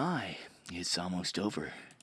my, it's almost over.